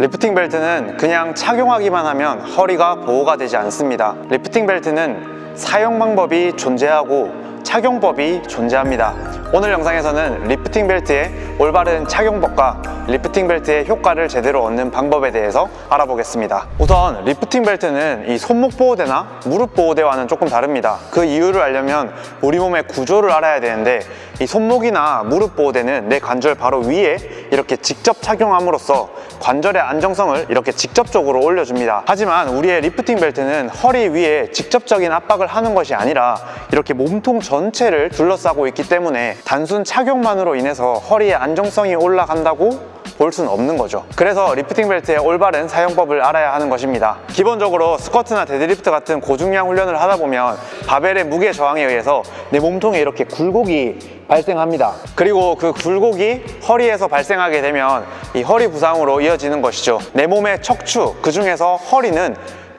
리프팅 벨트는 그냥 착용하기만 하면 허리가 보호가 되지 않습니다. 리프팅 벨트는 사용 방법이 존재하고 착용법이 존재합니다. 오늘 영상에서는 리프팅 벨트의 올바른 착용법과 리프팅 벨트의 효과를 제대로 얻는 방법에 대해서 알아보겠습니다. 우선 리프팅 벨트는 이 손목 보호대나 무릎 보호대와는 조금 다릅니다. 그 이유를 알려면 우리 몸의 구조를 알아야 되는데 이 손목이나 무릎 보호대는 내 관절 바로 위에 이렇게 직접 착용함으로써 관절의 안정성을 이렇게 직접적으로 올려줍니다. 하지만 우리의 리프팅 벨트는 허리 위에 직접적인 압박을 하는 것이 아니라 이렇게 몸통 전체를 둘러싸고 있기 때문에 단순 착용만으로 인해서 허리의 안정성이 올라간다고 볼 수는 없는 거죠. 그래서 리프팅 벨트의 올바른 사용법을 알아야 하는 것입니다. 기본적으로 스쿼트나 데드리프트 같은 고중량 훈련을 하다 보면 바벨의 무게 저항에 의해서 내 몸통에 이렇게 굴곡이 발생합니다. 그리고 그 굴곡이 허리에서 발생하게 되면 이 허리 부상으로 이어지는 것이죠. 내 몸의 척추 그 중에서 허리는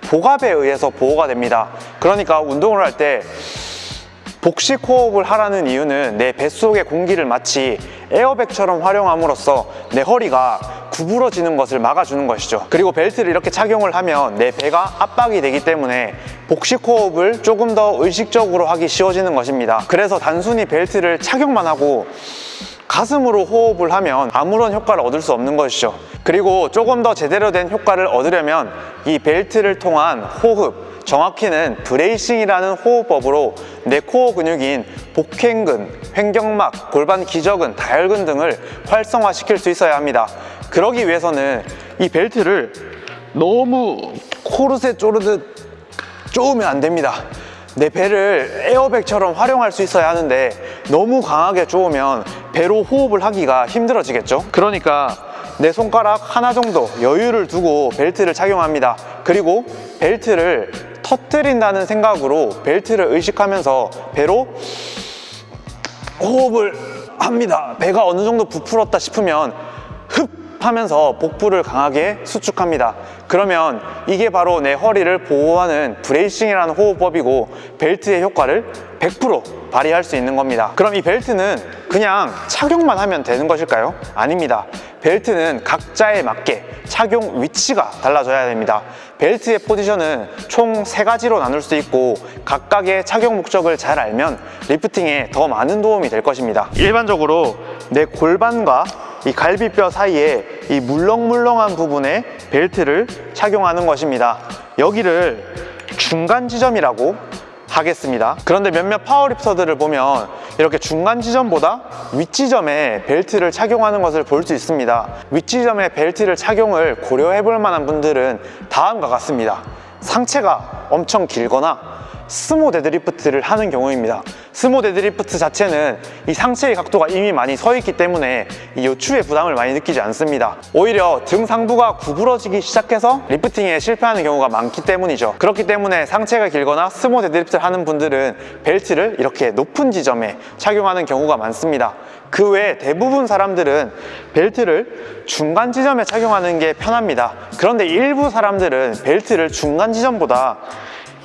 복압에 의해서 보호가 됩니다. 그러니까 운동을 할 때 복식 호흡을 하라는 이유는 내 뱃속의 공기를 마치 에어백처럼 활용함으로써 내 허리가 구부러지는 것을 막아주는 것이죠. 그리고 벨트를 이렇게 착용을 하면 내 배가 압박이 되기 때문에 복식 호흡을 조금 더 의식적으로 하기 쉬워지는 것입니다. 그래서 단순히 벨트를 착용만 하고 가슴으로 호흡을 하면 아무런 효과를 얻을 수 없는 것이죠 그리고 조금 더 제대로 된 효과를 얻으려면 이 벨트를 통한 호흡 정확히는 bracing이라는 호흡법으로 내 코어 근육인 복횡근, 횡격막, 골반 기저근, 다열근 등을 활성화시킬 수 있어야 합니다. 그러기 위해서는 이 벨트를 너무 코르셋 조르듯 조으면 안 됩니다. 내 배를 에어백처럼 활용할 수 있어야 하는데 너무 강하게 쪼으면 배로 호흡을 하기가 힘들어지겠죠? 그러니까 내 손가락 하나 정도 여유를 두고 벨트를 착용합니다. 그리고 벨트를 터뜨린다는 생각으로 벨트를 의식하면서 배로 호흡을 합니다 배가 어느 정도 부풀었다 싶으면 흡 하면서 복부를 강하게 수축합니다. 그러면 이게 바로 내 허리를 보호하는 bracing이라는 호흡법이고 벨트의 효과를 100% 발휘할 수 있는 겁니다. 그럼 이 벨트는 그냥 착용만 하면 되는 것일까요? 아닙니다. 벨트는 각자에 맞게 착용 위치가 달라져야 됩니다. 벨트의 포지션은 총 세 가지로 나눌 수 있고 각각의 착용 목적을 잘 알면 리프팅에 더 많은 도움이 될 것입니다. 일반적으로 내 골반과 이 갈비뼈 사이에 이 물렁물렁한 부분에 벨트를 착용하는 것입니다. 여기를 중간 지점이라고 하겠습니다. 그런데 몇몇 powerlifter들을 보면 이렇게 중간 지점보다 윗지점에 벨트를 착용하는 것을 볼 수 있습니다. 윗지점에 벨트를 착용을 고려해 볼 만한 분들은 다음과 같습니다. 상체가 엄청 길거나 스모 데드리프트를 하는 경우입니다 스모 데드리프트 자체는 이 상체의 각도가 이미 많이 서 있기 때문에 이 요추의 부담을 많이 느끼지 않습니다. 오히려 등 상부가 구부러지기 시작해서 리프팅에 실패하는 경우가 많기 때문이죠. 그렇기 때문에 상체가 길거나 스모 데드리프트를 하는 분들은 벨트를 이렇게 높은 지점에 착용하는 경우가 많습니다. 그 외에 대부분 사람들은 벨트를 중간 지점에 착용하는 게 편합니다. 그런데 일부 사람들은 벨트를 중간 지점보다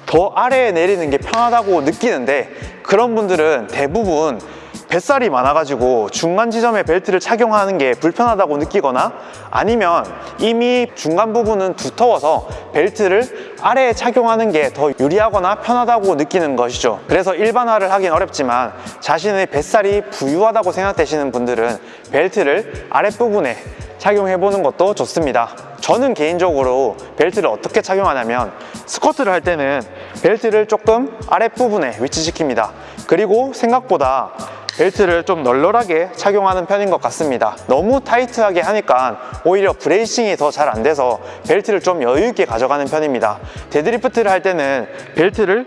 더 아래에 내리는 게 편하다고 느끼는데 그런 분들은 대부분 뱃살이 많아가지고 중간 지점에 벨트를 착용하는 게 불편하다고 느끼거나 아니면 이미 중간 부분은 두터워서 벨트를 아래에 착용하는 게 더 유리하거나 편하다고 느끼는 것이죠. 그래서 일반화를 하긴 어렵지만 자신의 뱃살이 부유하다고 생각되시는 분들은 벨트를 아랫부분에 착용해보는 것도 좋습니다 저는 개인적으로 벨트를 어떻게 착용하냐면 스쿼트를 할 때는 벨트를 조금 아랫부분에 위치시킵니다. 그리고 생각보다 벨트를 좀 널널하게 착용하는 편인 것 같습니다. 너무 타이트하게 하니까 오히려 bracing이 더 잘 안 돼서 벨트를 좀 여유 있게 가져가는 편입니다. 데드리프트를 할 때는 벨트를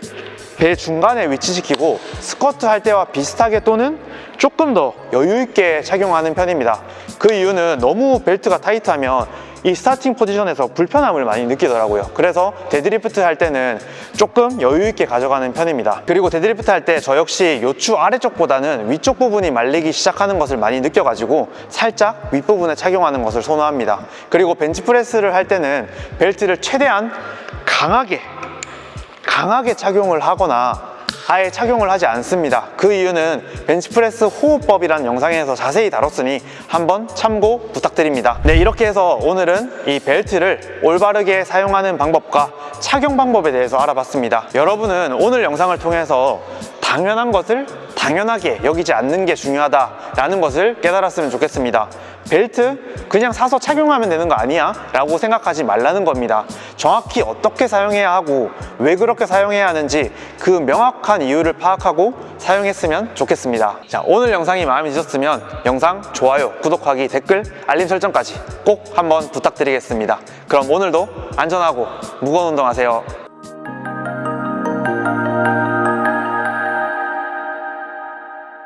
배 중간에 위치시키고 스쿼트 할 때와 비슷하게 또는 조금 더 여유 있게 착용하는 편입니다. 그 이유는 너무 벨트가 타이트하면 이 스타팅 포지션에서 불편함을 많이 느끼더라고요. 그래서 데드리프트 할 때는 조금 여유 있게 가져가는 편입니다. 그리고 데드리프트 할 때 저 역시 요추 아래쪽보다는 위쪽 부분이 말리기 시작하는 것을 많이 느껴가지고 살짝 윗부분에 착용하는 것을 선호합니다. 그리고 벤치프레스를 할 때는 벨트를 최대한 강하게 강하게 착용을 하거나 아예 착용을 하지 않습니다. 그 이유는 벤치프레스 호흡법이라는 영상에서 자세히 다뤘으니 한번 참고 부탁드립니다. 네, 이렇게 해서 오늘은 이 벨트를 올바르게 사용하는 방법과 착용 방법에 대해서 알아봤습니다. 여러분은 오늘 영상을 통해서 당연한 것을 당연하게 여기지 않는 게 중요하다라는 것을 깨달았으면 좋겠습니다. 벨트 그냥 사서 착용하면 되는 거 아니야? 라고 생각하지 말라는 겁니다. 정확히 어떻게 사용해야 하고 왜 그렇게 사용해야 하는지 그 명확한 이유를 파악하고 사용했으면 좋겠습니다. 자, 오늘 영상이 마음에 드셨으면 영상 좋아요, 구독하기, 댓글, 알림 설정까지 꼭 한번 부탁드리겠습니다. 그럼 오늘도 안전하고 무거운 운동하세요.